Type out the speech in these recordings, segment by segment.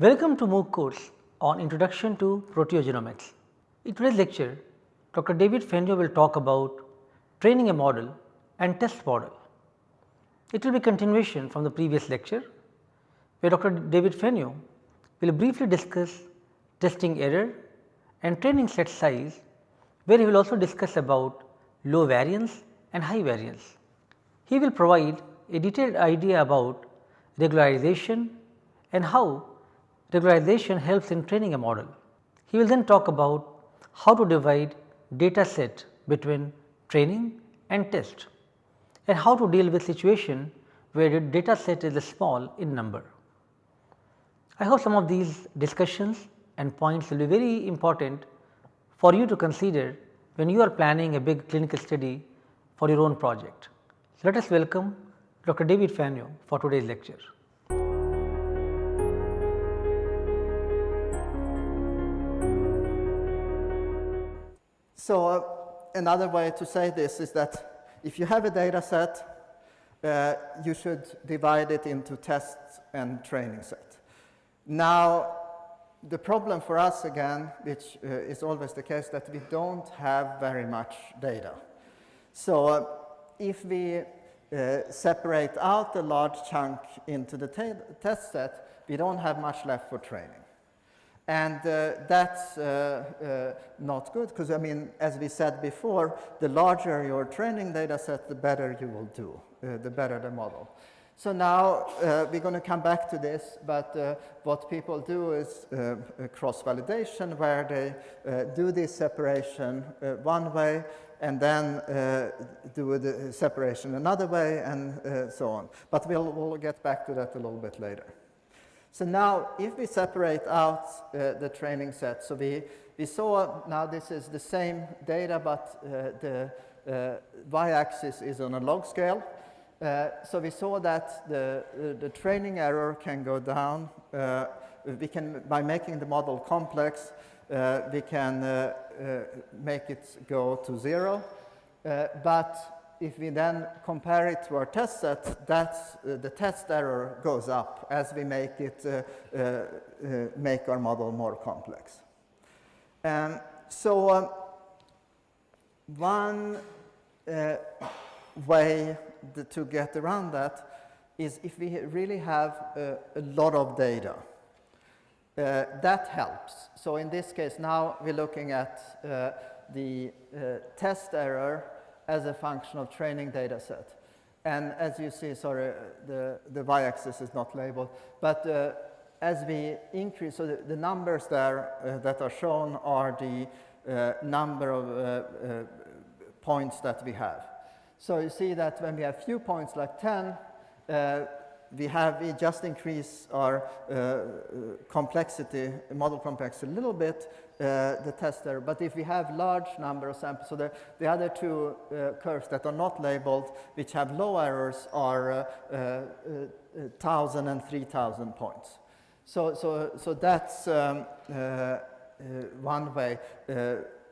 Welcome to MOOC course on Introduction to Proteogenomics. In today's lecture, Dr. David Fenyö will talk about training a model and test model. It will be continuation from the previous lecture, where Dr. David Fenyö will briefly discuss testing error and training set size, where he will also discuss about low variance and high variance. He will provide a detailed idea about regularization and how regularization helps in training a model. He will then talk about how to divide data set between training and test and how to deal with situation where the data set is small in number. I hope some of these discussions and points will be very important for you to consider when you are planning a big clinical study for your own project. Let us welcome Dr. David Fenyö for today's lecture. So, uh, another way to say this is that if you have a data set, uh, you should divide it into test and training set. Now, the problem for us again, which uh, is always the case, that we don't have very much data. So, uh, if we uh, separate out a large chunk into the test set, we don't have much left for training. And uh, that's uh, uh, not good because I mean, as we said before, the larger your training data set, the better you will do, uh, the better the model. So now uh, we're going to come back to this, but uh, what people do is cross-validation where they do this separation one way and then do the separation another way and so on. But we'll, we'll get back to that a little bit later. So now if we separate out uh, the training set, so we, we saw now this is the same data but uh, the uh, y-axis is on a log scale. Uh, so we saw that the, uh, the training error can go down. Uh, we can, by making the model complex, we can make it go to zero. but if we then compare it to our test set, that's, uh, the test error goes up as we make it, uh, uh, uh make our model more complex. Um, so um, one uh, way to get around that is if we really have a, lot of data. Uh, that helps. So in this case now we're looking at the test error as a function of training data set. And as you see, sorry, the, the y-axis is not labeled, but uh, as we increase, so the, the numbers there uh, that are shown are the uh, number of uh, uh, points that we have. So you see that when we have few points like 10, uh, we have, we just increase our complexity, model complexity a little bit, the test error. But if we have large number of samples, so the, the other two uh, curves that are not labeled, which have low errors, are uh, 1,000 and 3,000 points. So, so, so that's um, one way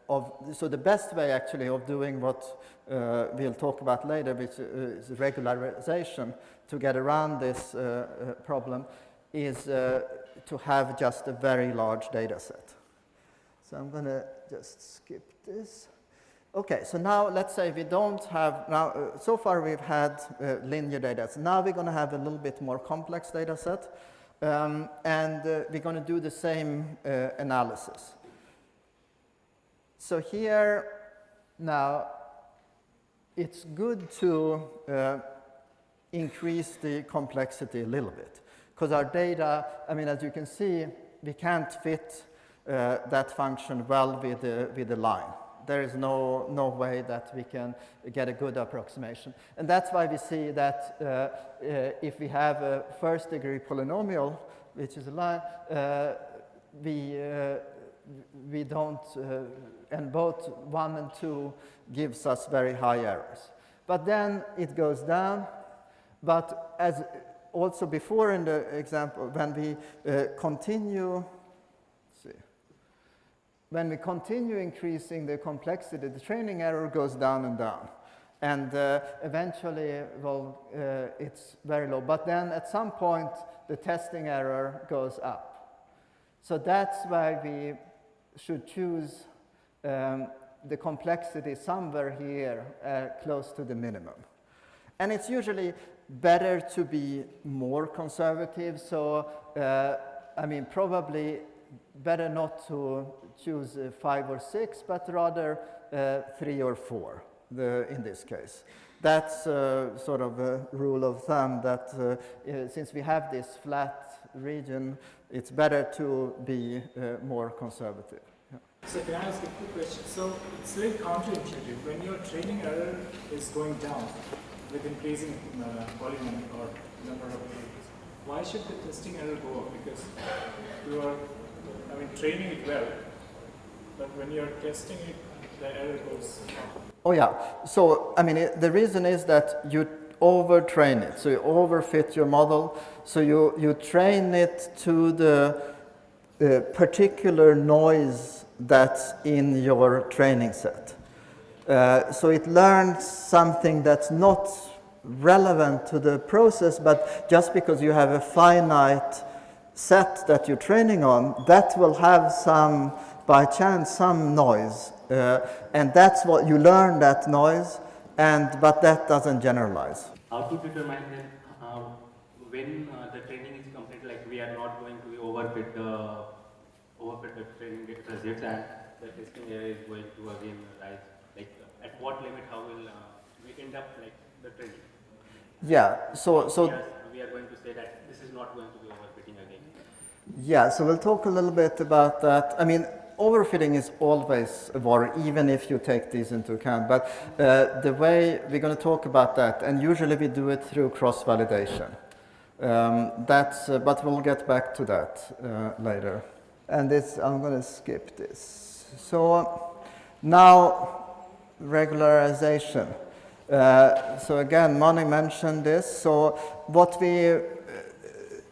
of, so the best way actually of doing what uh, we'll talk about later, which is regularization to get around this uh, uh, problem, is to have just a very large data set. So I'm going to just skip this. Okay, so now let's say we don't have, now uh, so far we've had uh, linear data. So now we're going to have a little bit more complex data set. Um, and uh, we're going to do the same uh, analysis. So here now it's good to uh, increase the complexity a little bit because our data, I mean, as you can see, we can't fit that function well with the, with the line. There is no, no way that we can get a good approximation. And that's why we see that uh, uh, if we have a first degree polynomial, which is a line, uh, we, uh, we don't, uh, and both 1 and 2 gives us very high errors. But then it goes down, but as also before in the example, when we continue when we continue increasing the complexity, the training error goes down and down. And uh, eventually, well, uh, it's very low. But then at some point, the testing error goes up. So that's why we should choose um, the complexity somewhere here uh, close to the minimum. And it's usually better to be more conservative. So, uh, I mean, probably better not to choose uh, five or six, but rather uh, three or four the, in this case. That's uh, sort of a rule of thumb that uh, uh, since we have this flat region, it's better to be more conservative. So can I ask a quick question? So it's very counterintuitive. When your training error is going down with increasing uh, volume or number of why should the testing error go up? Because you are, I mean, training it well, but when you're testing it, the error goes up. Oh yeah. So I mean, it, the reason is that you overtrain it. So you overfit your model. So you, you train it to the uh, particular noise that's in your training set. Uh, so it learns something that's not relevant to the process, but just because you have a finite set that you're training on, that will have some, by chance, some noise. Uh, and that's what you learn that noise, and but that doesn't generalize. How to determine uh, when uh, the training is complete, like we are not going to overfit the overfit the training results and the testing error is going to again rise? Like at what limit, how will uh, we end up like the training? Yeah, so, so we are, we are going to say that this is not going to be. Yeah, so we'll talk a little bit about that. I mean, overfitting is always a worry, even if you take these into account. But uh, the way we're going to talk about that, and usually we do it through cross-validation. Um, that's, uh, but we'll get back to that uh, later. And this, I'm going to skip this. So now, regularization. Uh, so again, Mani mentioned this. So what we,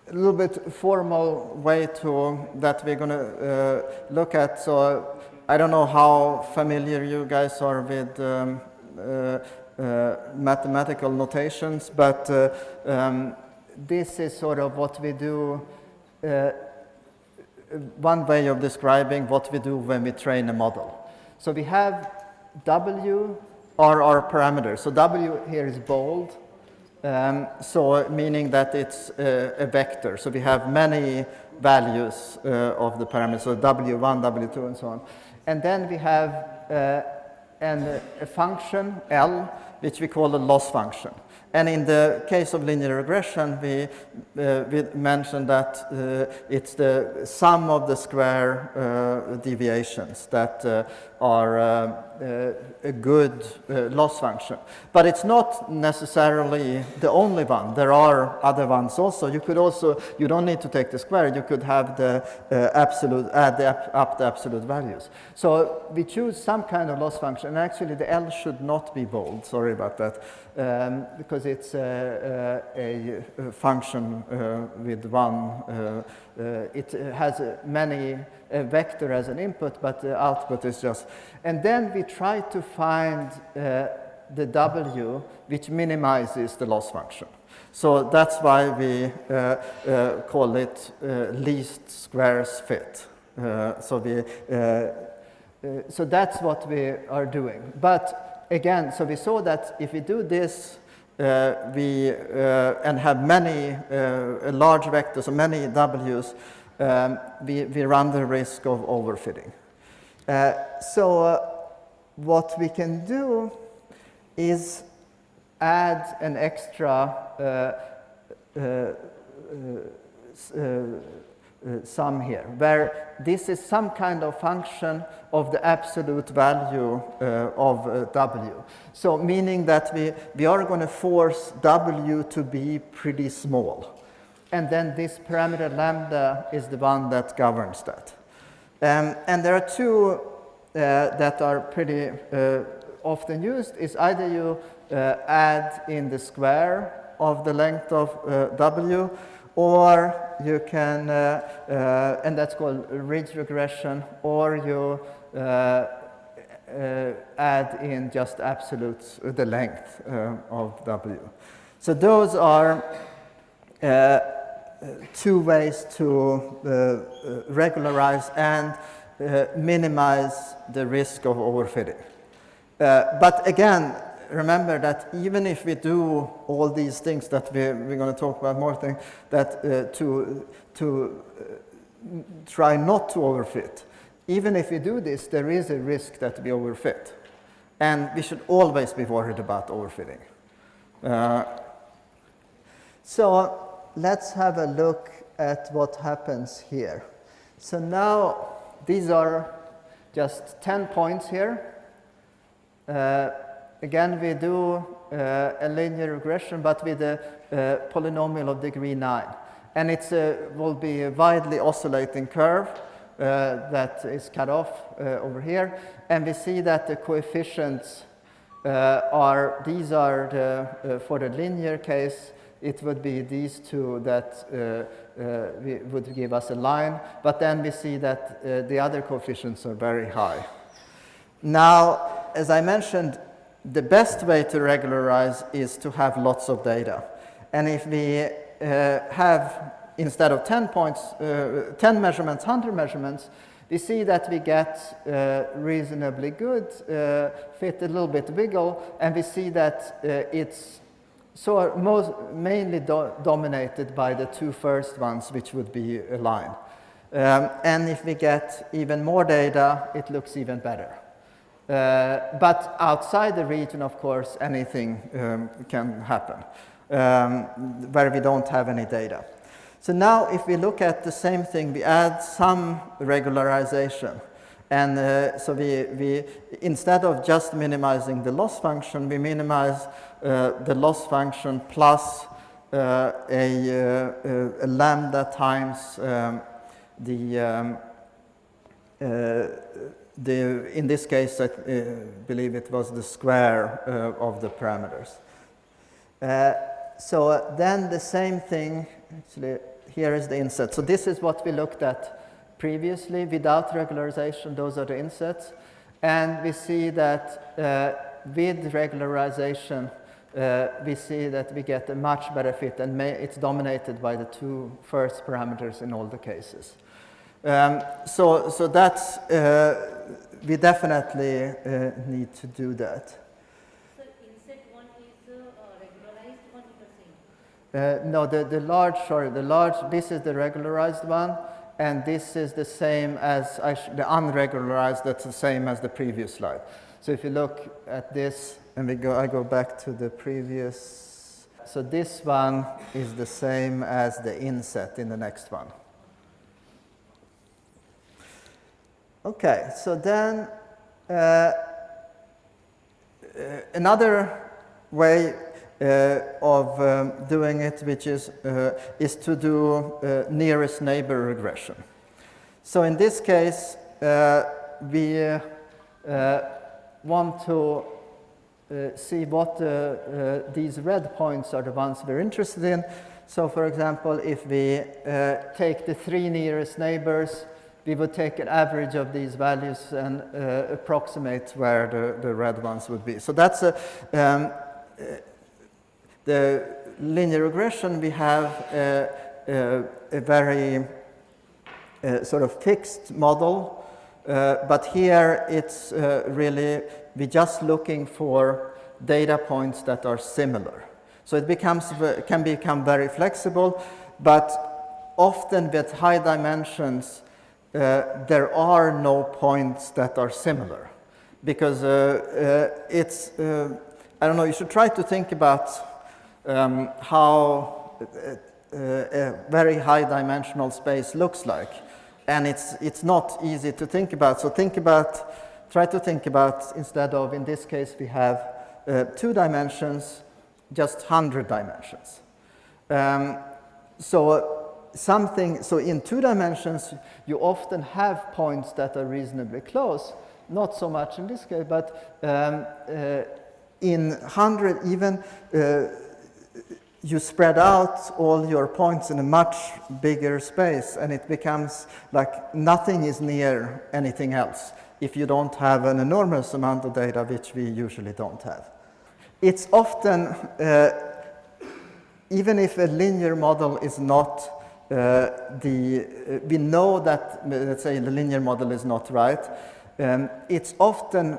a little bit formal way to that we're going to uh, look at. So I don't know how familiar you guys are with um, uh, uh, mathematical notations, but uh, um, this is sort of what we do one way of describing what we do when we train a model. So we have W are our parameters. So W here is bold, um, so meaning that it's uh, a vector. So we have many values uh, of the parameters, so W1, W2, and so on. And then we have uh, an, a function, L, which we call a loss function. And in the case of linear regression, we, uh, we mentioned that uh, it's the sum of the square uh, deviations that uh, are uh, uh, a good loss function. But it's not necessarily the only one. There are other ones also. You could also, you don't need to take the square. You could have the absolute, add the, up the absolute values. So we choose some kind of loss function. And actually, the L should not be bold. Sorry about that um, because it's a, a, a function uh, with one, uh, uh, it has many vector as an input, but the output is just. And then we try to find the W which minimizes the loss function. So that's why we uh, uh, call it uh, least squares fit. so we, so that's what we are doing. But again, so we saw that if we do this, uh, we uh, and have many uh, large vectors or many W's, um, we, we run the risk of overfitting. Uh, so uh, what we can do is add an extra uh, uh, sum here, where this is some kind of function of the absolute value uh, of uh, w. So meaning that we, we are going to force w to be pretty small. And then this parameter lambda is the one that governs that. Um, and there are two uh, that are pretty uh, often used, is either you uh, add in the square of the length of w, or you can, uh, uh, and that's called ridge regression, or you uh, uh add in just absolutes uh, the length uh, of W. So those are two ways to regularize and minimize the risk of overfitting. but again, remember that even if we do all these things that we, we're going to talk about more things, that uh, to, to uh, try not to overfit, even if we do this, there is a risk that we overfit. And we should always be worried about overfitting. Uh, so let's have a look at what happens here. So now these are just 10 points here. Uh, Again, we do uh, a linear regression, but with a uh, polynomial of degree 9. And it will be a widely oscillating curve uh, that is cut off uh, over here. And we see that the coefficients uh, are, these are the, uh, for the linear case, it would be these two that would give us a line. But then we see that the other coefficients are very high. Now, as I mentioned, the best way to regularize is to have lots of data. And if we uh, have, instead of 10 points, uh, 10 measurements, 100 measurements, we see that we get uh, reasonably good uh, fit, a little bit wiggle, and we see that uh, it's so most, mainly do dominated by the two first ones, which would be aligned. Um, and if we get even more data, it looks even better. Uh, but outside the region, of course, anything um, can happen um, where we don't have any data. So now if we look at the same thing, we add some regularization. And uh, so we, we, instead of just minimizing the loss function, we minimize uh, the loss function plus uh, a, uh, a, lambda times um, the um, uh, the, in this case, I uh, believe it was the square uh, of the parameters. Uh, so then the same thing, actually, here is the inset. So this is what we looked at previously without regularization. Those are the insets. And we see that with regularization, uh, we see that we get a much better fit and it's dominated by the two first parameters in all the cases. Um, so, so that's, we definitely uh, need to do that. Uh, Uh, no, the, the large, sorry, the large, this is the regularized one, and this is the same as, the unregularized, that's the same as the previous slide. So if you look at this, and we go, I go back to the previous, so this one is the same as the inset in the next one. Okay, so then uh, uh, another way uh, of um, doing it, which is, uh, is to do uh, nearest neighbor regression. So in this case, uh, we want to see what these red points are the ones we're interested in. So for example, if we take the three nearest neighbors, we would take an average of these values and uh, approximate where the, the red ones would be. So that's a, um, uh, the linear regression, we have a, a, a very uh, sort of fixed model, uh, but here it's uh, really, we're just looking for data points that are similar. So it becomes, can become very flexible, but often with high dimensions, uh, there are no points that are similar because uh, uh, it's, I don't know, you should try to think about um, how a very high dimensional space looks like. And it's, it's not easy to think about. So think about, try to think about, instead of, in this case, we have uh, two dimensions, just 100 dimensions. Um, so something, so in two dimensions, you often have points that are reasonably close, not so much in this case, but um, uh, in 100 even, uh, you spread out all your points in a much bigger space and it becomes like nothing is near anything else if you don't have an enormous amount of data, which we usually don't have. It's often, uh, even if a linear model is not the, uh, we know that, uh, let's say, the linear model is not right. Um, it's often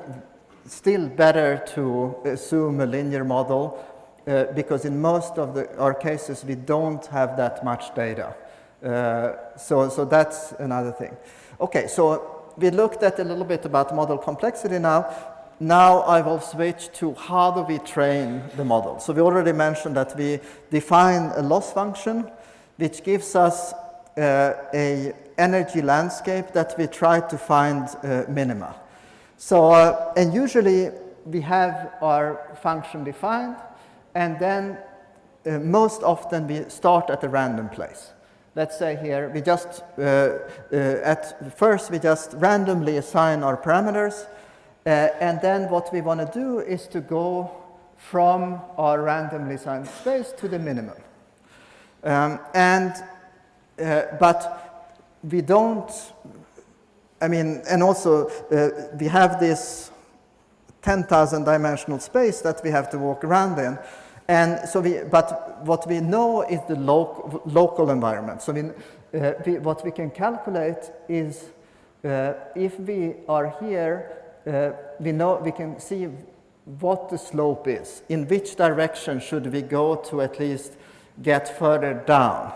still better to assume a linear model uh, because in most of the, our cases we don't have that much data. Uh, so, so that's another thing. Okay, so we looked at a little bit about model complexity now. Now I will switch to how do we train the model. So we already mentioned that we define a loss function which gives us uh, a energy landscape that we try to find uh, minima. So, uh, and usually we have our function defined and then uh, most often we start at a random place. Let's say here we just, uh, uh, at first we just randomly assign our parameters and then what we want to do is to go from our randomly assigned space to the minimum. Um, and, uh, but we don't, I mean, and also uh, we have this 10,000 dimensional space that we have to walk around in. And so we, but what we know is the loc local environment. So we, uh, we, what we can calculate is uh, if we are here, uh, we know, we can see what the slope is. In which direction should we go to at least get further down.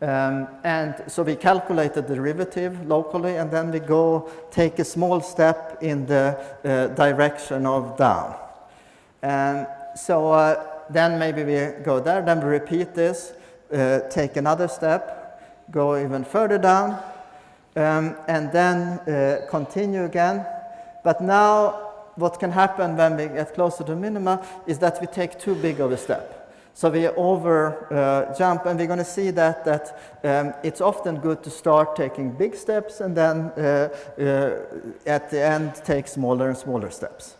Um, and so we calculate the derivative locally and then we go take a small step in the uh, direction of down. And so uh, then maybe we go there, then we repeat this, uh, take another step, go even further down, um, and then uh, continue again. But now what can happen when we get closer to minima is that we take too big of a step. So we over uh, jump and we're going to see that, that um, it's often good to start taking big steps and then uh, uh, at the end take smaller and smaller steps.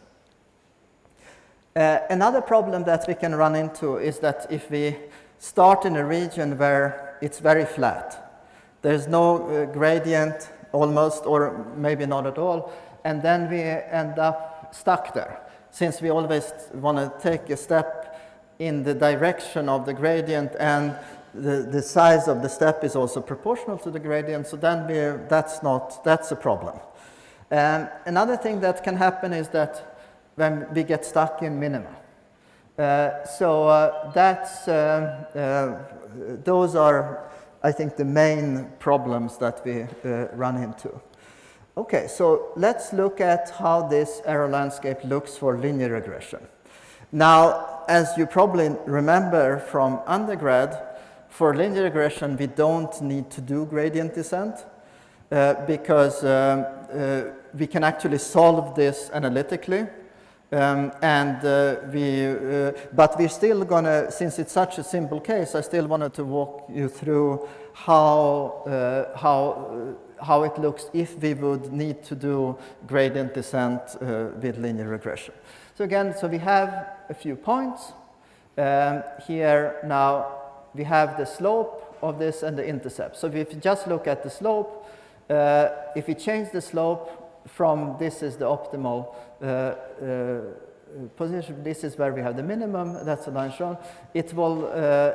Uh, another problem that we can run into is that if we start in a region where it's very flat, there's no uh, gradient almost or maybe not at all, and then we end up stuck there. Since we always want to take a step in the direction of the gradient and the, the size of the step is also proportional to the gradient, so then we're, that's not, that's a problem. Um, another thing that can happen is that when we get stuck in minima. Uh, so uh, that's, uh, uh those are, I think, the main problems that we uh, run into. Okay, so let's look at how this error landscape looks for linear regression. Now, as you probably remember from undergrad, for linear regression, we don't need to do gradient descent uh, because um, uh, we can actually solve this analytically. Um, and uh, we, uh, but we're still gonna, since it's such a simple case, I still wanted to walk you through how, uh, how, uh, how it looks if we would need to do gradient descent with linear regression. So again, so we have a few points. Um, here now we have the slope of this and the intercept. So if you just look at the slope, uh, if we change the slope from this is the optimal uh, uh, position, this is where we have the minimum, that's the line shown, it will, uh, uh,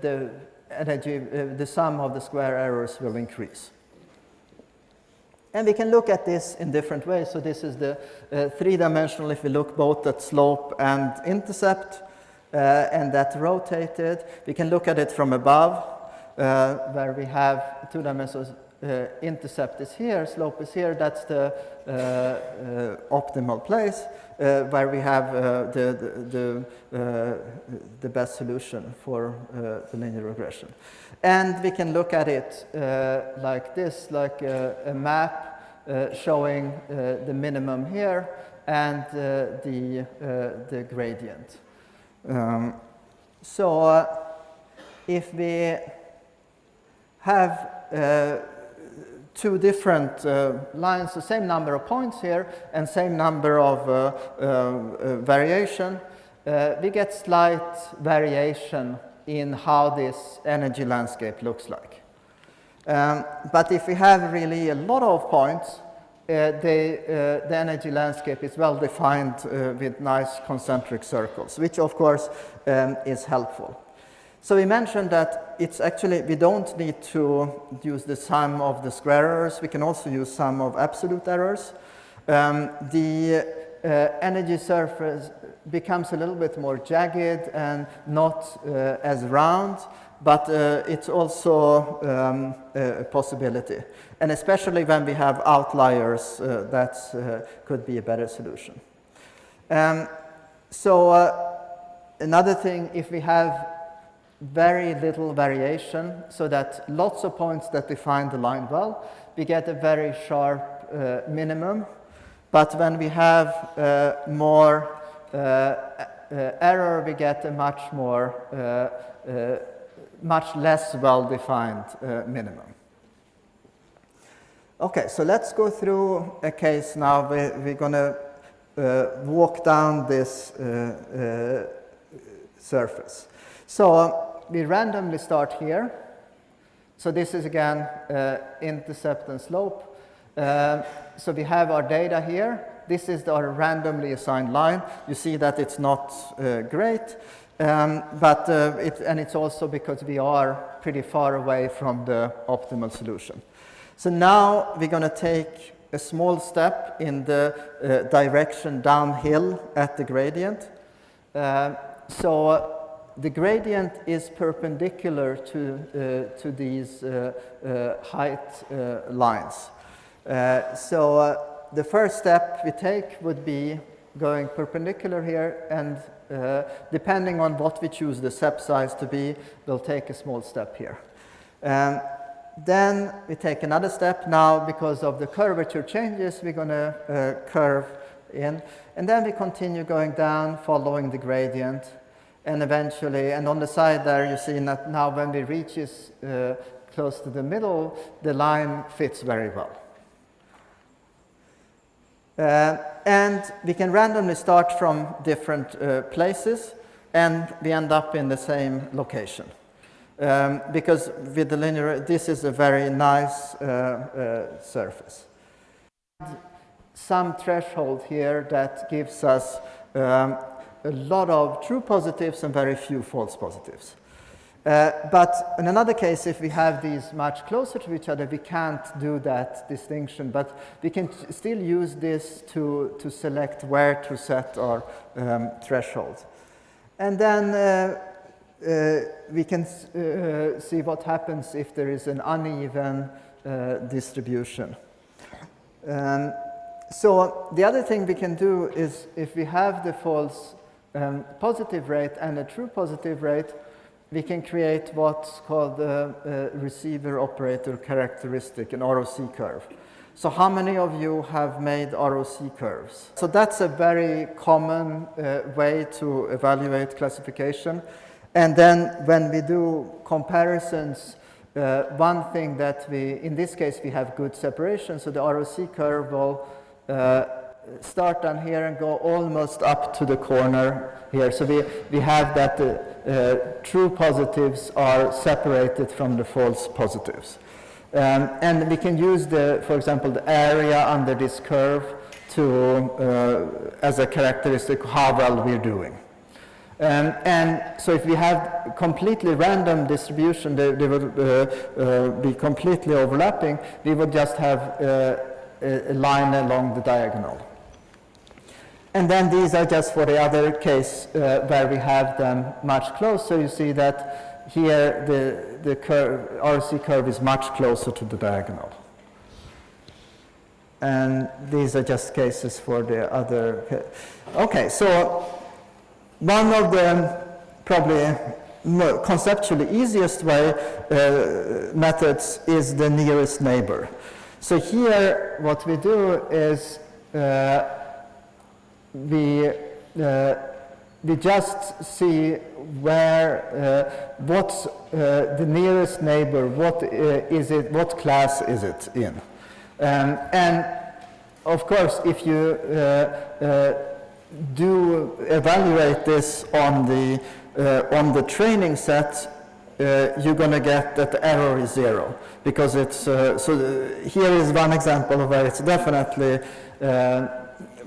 the energy, uh, the sum of the square errors will increase. And we can look at this in different ways. So this is the uh, three-dimensional if we look both at slope and intercept uh, and that rotated. We can look at it from above uh, where we have two dimensions uh, intercept is here, slope is here, that's the uh, uh, optimal place uh, where we have uh, the, the, uh, the, best solution for uh, the linear regression. And we can look at it like this, like a map showing the minimum here and the, the gradient. Um, so if we have uh, two different uh, lines, the same number of points here and same number of uh, uh, uh variation, uh, we get slight variation in how this energy landscape looks like. Um, but if we have really a lot of points, the, the energy landscape is well defined with nice concentric circles, which of course um, is helpful. So we mentioned that it's actually, we don't need to use the sum of the square errors. We can also use sum of absolute errors. Um, the uh, energy surface becomes a little bit more jagged and not uh, as round, but uh, it's also um, a possibility. And especially when we have outliers, uh, that uh, could be a better solution. Um, so uh, another thing, if we have very little variation, so that lots of points that define the line well, we get a very sharp uh, minimum. But when we have uh, more uh, uh error, we get a much more, uh, uh, much less well-defined minimum. Okay, so let's go through a case now. We, we're going to walk down this surface. So we randomly start here. So this is again uh, intercept and slope. Uh, so we have our data here. This is our randomly assigned line. You see that it's not uh, great, um, but uh, it, and it's also because we are pretty far away from the optimal solution. So now we're going to take a small step in the uh, direction downhill at the gradient. Uh, so the gradient is perpendicular to, uh, to these uh, uh, height uh, lines. Uh, so uh, the first step we take would be going perpendicular here and depending on what we choose the step size to be, we'll take a small step here. Um, then we take another step now because of the curvature changes, we're going to curve in. And then we continue going down following the gradient and eventually, and on the side there you see that now when we reach uh, close to the middle, the line fits very well. Uh, and we can randomly start from different uh, places and we end up in the same location. Um, because with the linear, this is a very nice uh, uh surface. Some threshold here that gives us um, a lot of true positives and very few false positives. Uh, but in another case, if we have these much closer to each other, we can't do that distinction, but we can still use this to, to select where to set our um, threshold. And then uh, uh, we can uh, see what happens if there is an uneven uh, distribution. Um, so the other thing we can do is if we have the false um, positive rate and a true positive rate, we can create what's called a, a receiver operator characteristic, an ROC curve. So how many of you have made ROC curves? So that's a very common uh, way to evaluate classification. And then when we do comparisons, uh, one thing that we, in this case, we have good separation. So the ROC curve will uh, start down here and go almost up to the corner here. So we, we have that the uh, true positives are separated from the false positives. Um, and we can use, the, for example, the area under this curve to, uh, as a characteristic how well we're doing. Um, and so if we have completely random distribution, they, they would uh, uh, be completely overlapping, we would just have uh, a line along the diagonal. And then these are just for the other case uh, where we have them much closer. You see that here the, the curve, RC curve is much closer to the diagonal. And these are just cases for the other. Okay, so one of the probably conceptually easiest way uh, methods is the nearest neighbor. So here what we do is uh, we, uh, we just see where, uh, what's uh, the nearest neighbor, what uh, is it, what class is it in. Um, and of course, if you uh, uh, do evaluate this on the, on the training set, you're going to get that the error is zero because it's so here is one example where it's definitely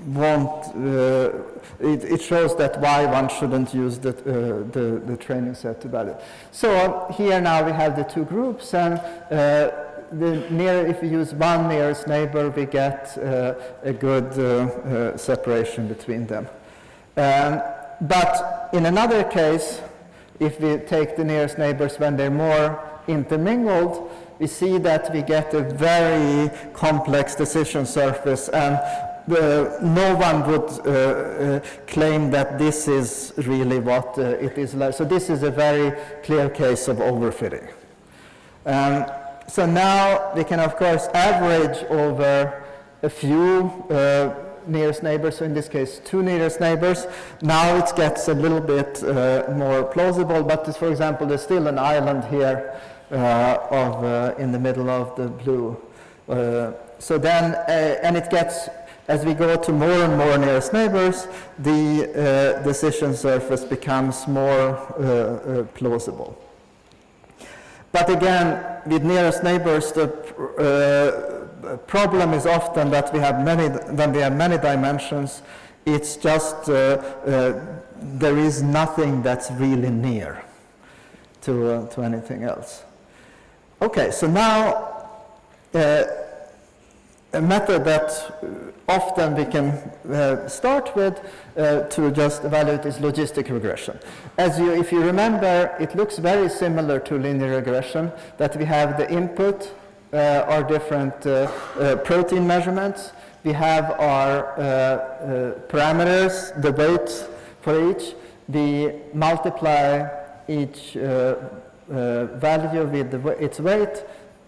won't, uh, it, it, shows that why one shouldn't use the, uh, the, the, training set to value. So here now we have the two groups and uh, the near, if we use one nearest neighbor, we get uh, a good uh, uh, separation between them. Um, but in another case, if we take the nearest neighbors when they're more intermingled, we see that we get a very complex decision surface and uh, no one would uh, uh, claim that this is really what uh, it is like. So this is a very clear case of overfitting. Um, so now we can of course average over a few nearest neighbors, so in this case two nearest neighbors. Now it gets a little bit uh, more plausible, but for example there's still an island here uh, of, uh, in the middle of the blue. So then, and it gets, as we go to more and more nearest neighbors, the decision surface becomes more plausible. But again, with nearest neighbors, the uh, problem is often that we have many, when we have many dimensions, it's just, uh, uh, there is nothing that's really near to, to anything else. Okay, so now uh, a method that often we can uh, start with uh, to just evaluate is logistic regression. As you, if you remember, it looks very similar to linear regression, that we have the input, uh, our different uh, uh, protein measurements, we have our parameters, the weights for each, we multiply each uh, value with its weight,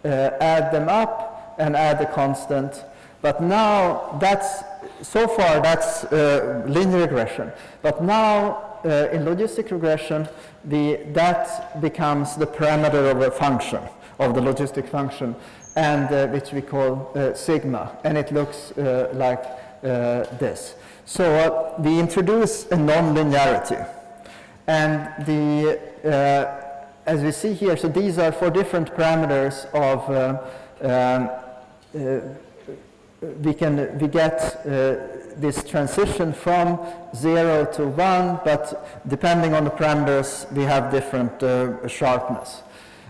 uh, add them up, and add a constant. But now that's, so far that's uh, linear regression. But now uh, in logistic regression, the, that becomes the parameter of a function, of the logistic function, and uh, which we call uh, sigma, and it looks like this. So we introduce a non-linearity, and the as we see here, so these are four different parameters of, uh, um, uh, we can, we get uh, this transition from zero to one, but depending on the parameters, we have different uh, sharpness.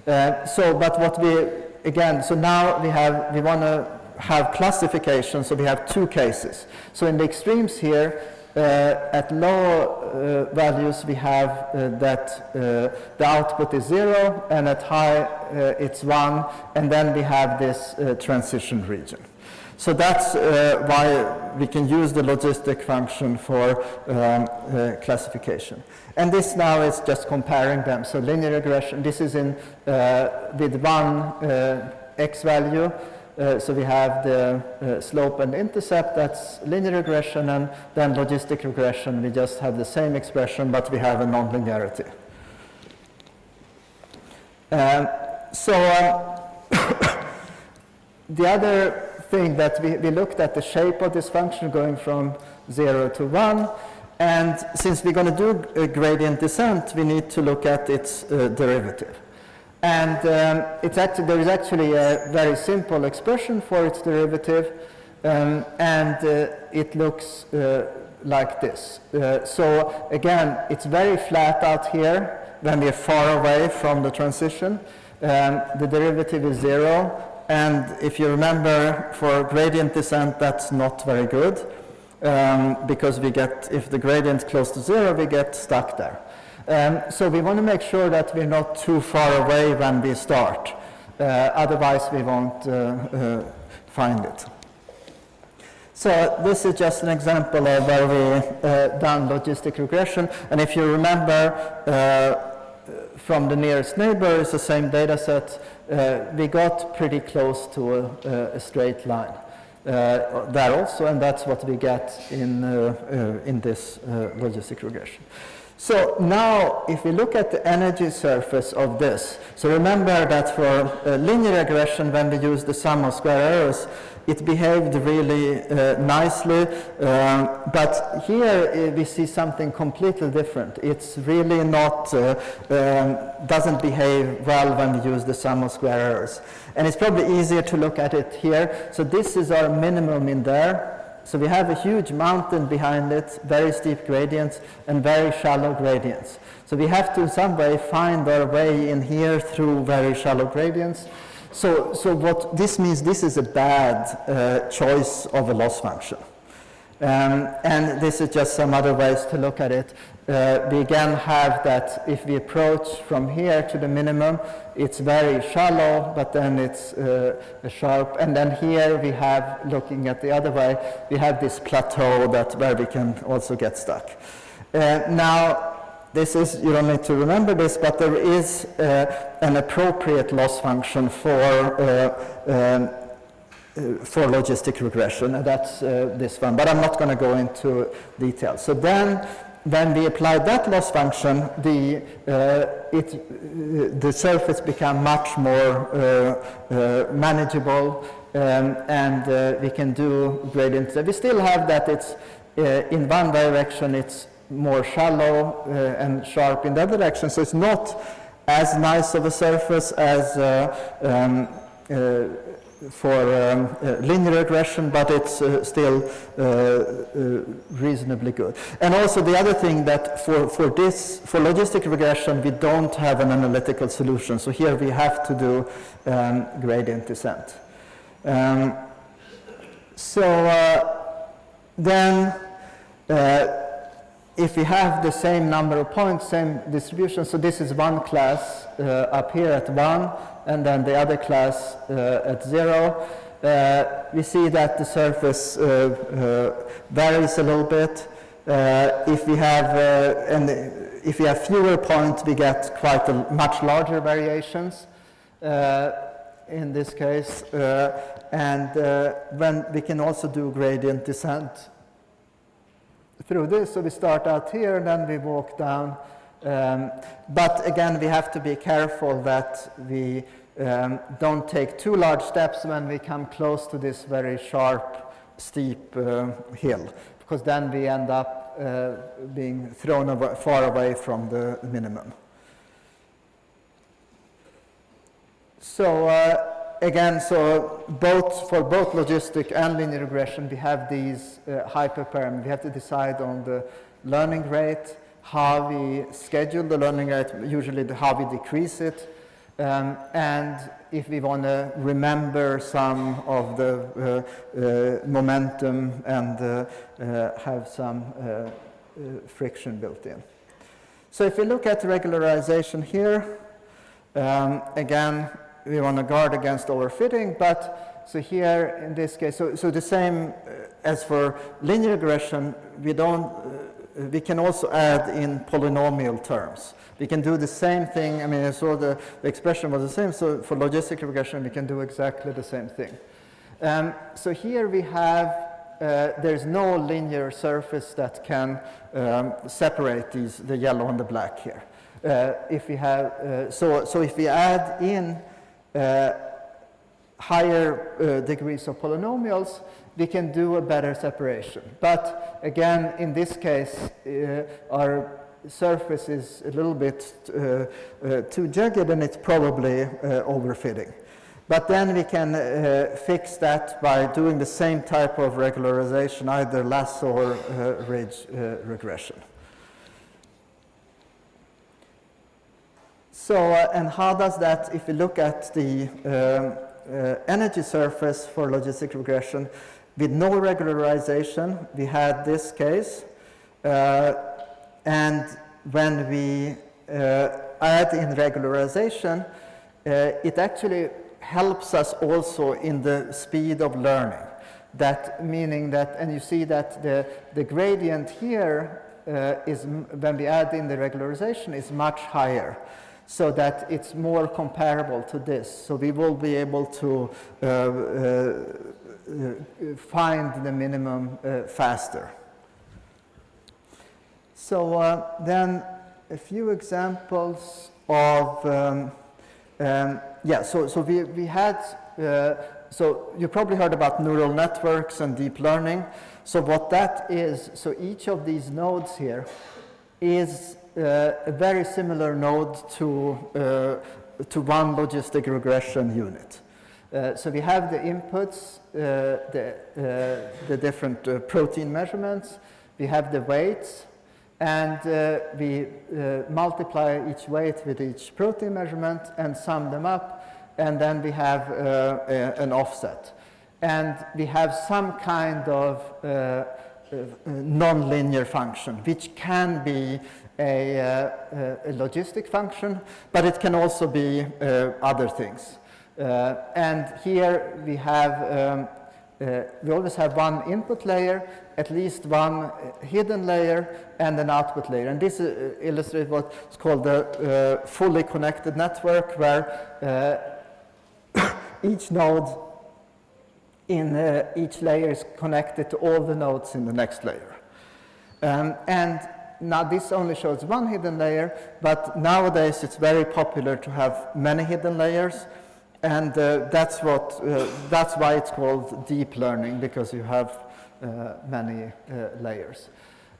Uh, so, but what we, again, so now we have, we want to have classification, so we have two cases. So in the extremes here, uh, at low uh, values, we have uh, that the output is zero, and at high, it's one, and then we have this transition region. So that's uh, why we can use the logistic function for um, uh, classification. And this now is just comparing them. So linear regression, this is in uh, with one x value, uh, so we have the uh, slope and intercept, that's linear regression, and then logistic regression, we just have the same expression, but we have a nonlinearity. Um, so um, the other thing that we, we looked at the shape of this function going from 0 to 1, and since we're going to do gradient descent, we need to look at its uh, derivative. And um, it's actually, there is actually a very simple expression for its derivative, um, and uh, it looks uh, like this. Uh, so again, it's very flat out here when we're far away from the transition. Um, the derivative is zero, and if you remember, for gradient descent, that's not very good, um, because we get, if the gradient close to zero, we get stuck there. Um, so we want to make sure that we're not too far away when we start. Uh, otherwise, we won't uh, uh, find it. So this is just an example of where we uh, done logistic regression. And if you remember uh, from the nearest neighbor, it's the same data set. Uh, we got pretty close to a, a straight line. Uh, there also, and that's what we get in, uh, in this logistic regression. So now, if we look at the energy surface of this, so remember that for uh, linear regression, when we use the sum of square errors, it behaved really uh, nicely, um, but here uh, we see something completely different. It's really not, uh, um, doesn't behave well when we use the sum of square errors. And it's probably easier to look at it here. So this is our minimum in there, So we have a huge mountain behind it, very steep gradients and very shallow gradients. So we have to in some way find our way in here through very shallow gradients. So, so what this means, this is a bad uh, choice of a loss function. Um, and this is just some other ways to look at it. Uh, we again have that if we approach from here to the minimum, it's very shallow, but then it's uh, sharp. And then here we have, looking at the other way, we have this plateau that where we can also get stuck. Uh, now, this is, you don't need to remember this, but there is uh, an appropriate loss function for, uh, um, uh, for logistic regression, and that's uh, this one, but I'm not going to go into detail. So then, when we apply that loss function, the, uh, it, uh, the surface become much more manageable, um, and we can do gradients. We still have that it's in one direction, it's more shallow uh, and sharp in the direction. So it's not as nice of a surface as uh, um, uh, for um, uh, linear regression, but it's uh, still uh, reasonably good. And also the other thing that for, for this, for logistic regression, we don't have an analytical solution. So here we have to do um, gradient descent. Um, so then if we have the same number of points, same distribution, so this is one class uh, up here at 1, and then the other class uh, at 0, uh, we see that the surface uh, varies a little bit. If we have and if we have fewer points, we get quite a much larger variations in this case, and when we can also do gradient descent through this. So we start out here and then we walk down. Um, but again, we have to be careful that we um, don't take too large steps when we come close to this very sharp, steep uh, hill, because then we end up uh, being thrown away, far away from the minimum. So uh, again, so both for both logistic and linear regression, we have these uh, hyperparameters. We have to decide on the learning rate, how we schedule the learning rate, usually how we decrease it, um, and if we want to remember some of the uh, uh, momentum and uh, uh, have some uh, friction built in. So if we look at regularization here, um, again, we want to guard against overfitting, but so here in this case, so, so the same uh, as for linear regression, we don't, uh, we can also add in polynomial terms. We can do the same thing, I mean, I saw the, the expression was the same, so for logistic regression, we can do exactly the same thing. Um, so here we have, uh, there's no linear surface that can um, separate these, the yellow and the black here. Uh, if we have, uh, so, so if we add in uh, higher uh, degrees of polynomials, we can do a better separation. But again, in this case, uh, our surface is a little bit uh, uh, too jagged and it's probably uh, overfitting. But then we can fix that by doing the same type of regularization, either lasso or ridge regression. So, uh, and how does that, if we look at the um, uh, energy surface for logistic regression, with no regularization, we had this case, uh, and when we uh, add in regularization, uh, it actually helps us also in the speed of learning. That meaning that, and you see that the, the gradient here uh, is, when we add in the regularization, is much higher so that it's more comparable to this. So we will be able to uh, uh, find the minimum uh, faster. So uh, then a few examples of, um, um, yeah, so, so we, we had, uh, so you probably heard about neural networks and deep learning. So what that is, so each of these nodes here is uh, a very similar node to, uh, to one logistic regression unit. Uh, so we have the inputs, uh, the, uh, the different uh, protein measurements, we have the weights, and uh, we uh, multiply each weight with each protein measurement and sum them up, and then we have a, an offset. And we have some kind of nonlinear function, which can be a, a, logistic function, but it can also be other things. Uh, and here we have, um, uh, we always have one input layer, at least one hidden layer, and an output layer. And this uh, illustrates what's called the fully connected network, where each node in uh, each layer is connected to all the nodes in the next layer. Um, and now this only shows one hidden layer, but nowadays it's very popular to have many hidden layers and uh, that's what uh, that's why it's called deep learning because you have uh, many uh, layers.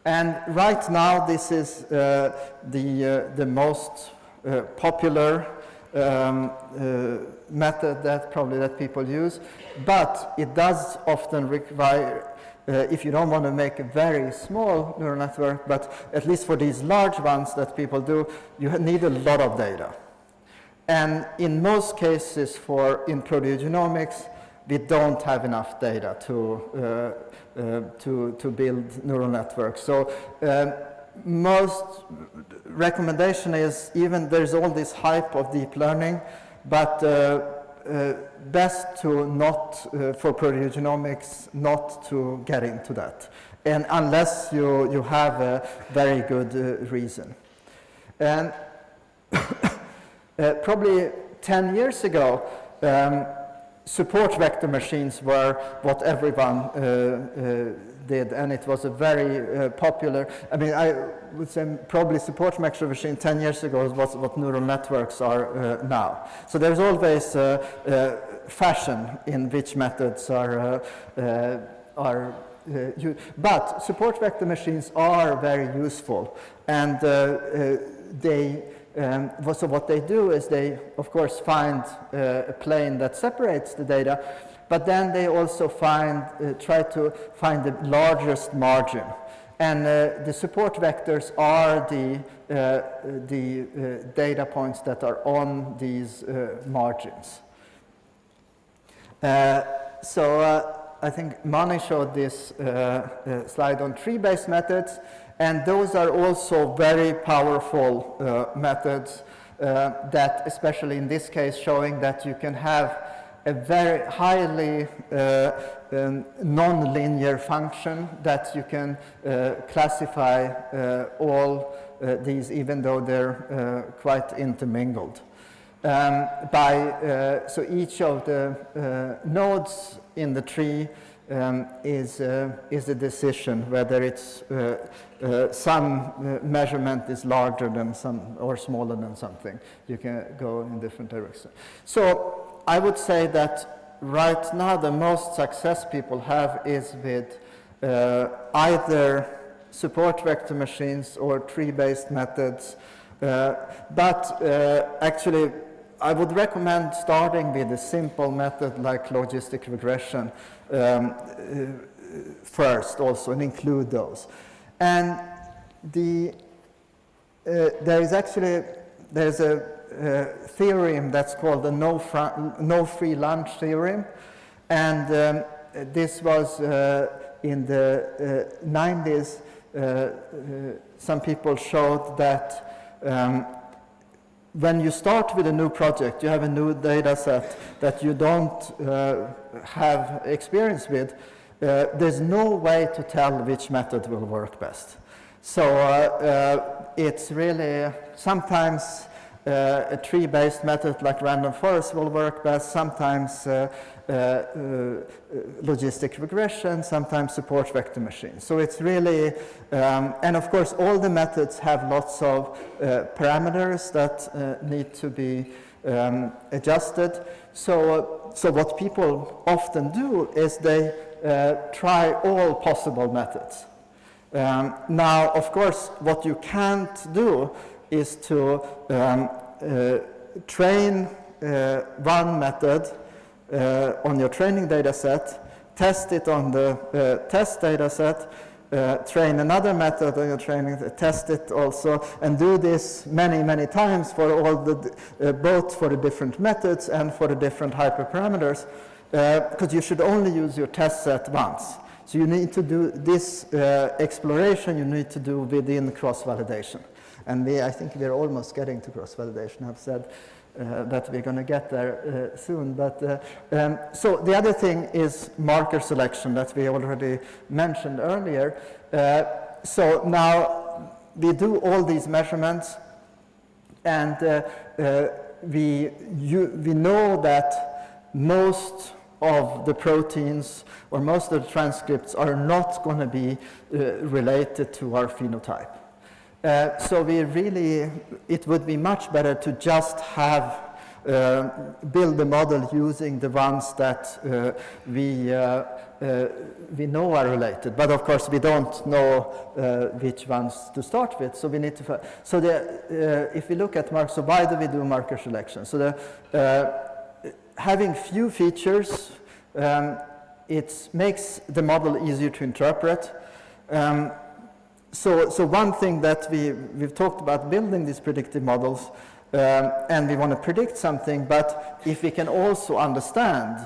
And right now this is uh, the uh, the most popular um, method that probably that people use. But it does often require if you don't want to make a very small neural network but at least for these large ones that people do you need a lot of data and in most cases for in proteogenomics, we don't have enough data to, uh, uh, to, to build neural networks. So um, most recommendation is even there's all this hype of deep learning, but uh, uh best to not, uh, for proteogenomics, not to get into that. And unless you, you have a very good uh, reason. And Uh, probably 10 years ago, um, support vector machines were what everyone uh, uh, did, and it was a very uh, popular, I mean, I would say probably support vector machine 10 years ago was what neural networks are uh, now. So there's always uh, fashion in which methods are, are but support vector machines are very useful, and they um, so what they do is they, of course, find uh, a plane that separates the data, but then they also find, uh, try to find the largest margin. And uh, the support vectors are the, uh, the uh, data points that are on these uh, margins. so I think Mani showed this slide on tree-based methods. And those are also very powerful uh, methods uh, that, especially in this case, showing that you can have a very highly uh, um, non-linear function that you can uh, classify uh, all uh, these even though they're quite intermingled. Um, by, so each of the nodes in the tree um, is, uh, is a decision whether it's uh, uh, some uh, measurement is larger than some or smaller than something. You can go in different directions. So I would say that right now the most success people have is with uh, either support vector machines or tree-based methods. Uh, but actually I would recommend starting with a simple method like logistic regression um, uh, first also and include those. And the, uh, there is actually, there's a uh, theorem that's called the no, no free lunch theorem. And um, this was uh, in the 90s, uh, uh, some people showed that um, when you start with a new project, you have a new data set that you don't uh, have experience with, uh, there's no way to tell which method will work best. So uh, uh it's really sometimes uh, a tree-based method like random forest will work best, sometimes uh, logistic regression, sometimes support vector machines. So it's really, um, and of course all the methods have lots of uh, parameters that need to be um, adjusted. So, so what people often do is they try all possible methods. Um, now, of course, what you can't do is to um, uh, train uh, one method uh, on your training data set, test it on the uh, test data set, uh, train another method on your training, test it also, and do this many, many times for all the, uh, both for the different methods and for the different hyperparameters, because you should only use your test set once. So you need to do this uh, exploration, you need to do within cross-validation. And we, I think we're almost getting to cross-validation. I've said uh, that we're going to get there uh, soon. But uh, um, so the other thing is marker selection that we already mentioned earlier. Uh, so now we do all these measurements, and uh, uh, we you, we know that most of the proteins or most of the transcripts are not going to be related to our phenotype. Uh, so we really, it would be much better to just have uh, build the model using the ones that uh, we, uh, uh, we know are related. But of course, we don't know uh, which ones to start with. So we need to, so the, if we look at markers, so why do we do marker selection? So the, having few features, um, it makes the model easier to interpret. Um, so, so one thing that we, we've talked about building these predictive models um, and we want to predict something, but if we can also understand,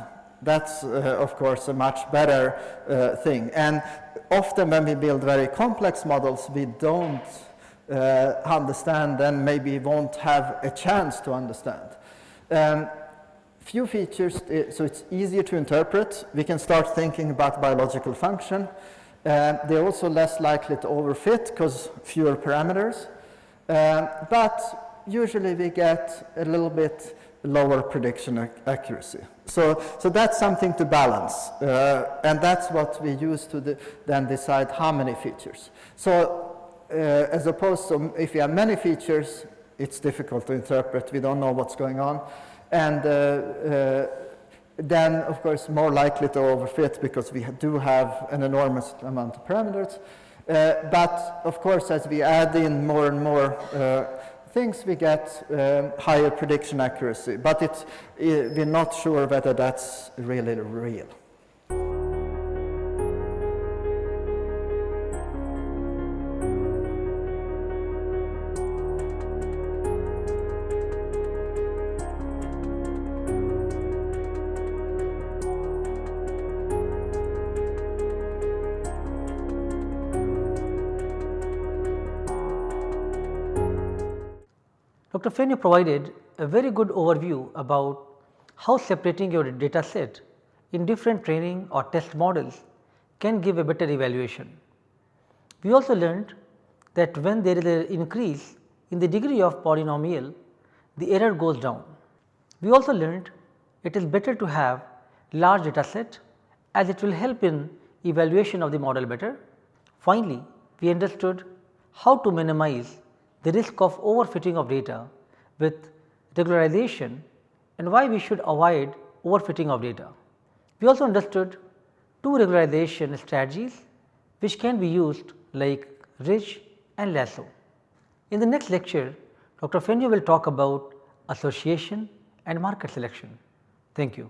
that's uh, of course a much better uh, thing. And often when we build very complex models, we don't uh, understand and maybe won't have a chance to understand. Um, few features, uh, so it's easier to interpret. We can start thinking about biological function. Uh, they're also less likely to overfit because fewer parameters. Uh, but usually we get a little bit lower prediction ac accuracy. So, so that's something to balance. Uh, and that's what we use to de then decide how many features. So uh, as opposed to if you have many features, it's difficult to interpret. We don't know what's going on. And uh, uh, then of course more likely to overfit because we do have an enormous amount of parameters. Uh, but of course as we add in more and more uh, things we get um, higher prediction accuracy. But it's, uh, we're not sure whether that's really real. Dr. Fenyö provided a very good overview about how separating your data set in different training or test models can give a better evaluation. We also learned that when there is an increase in the degree of polynomial, the error goes down. We also learned it is better to have large data set as it will help in evaluation of the model better. Finally, we understood how to minimize the risk of overfitting of data with regularization and why we should avoid overfitting of data. We also understood two regularization strategies which can be used like ridge and lasso. In the next lecture, Dr. Fenyö will talk about association and marker selection. Thank you.